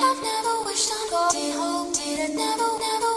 I've never wished on gold. Did did it never, never.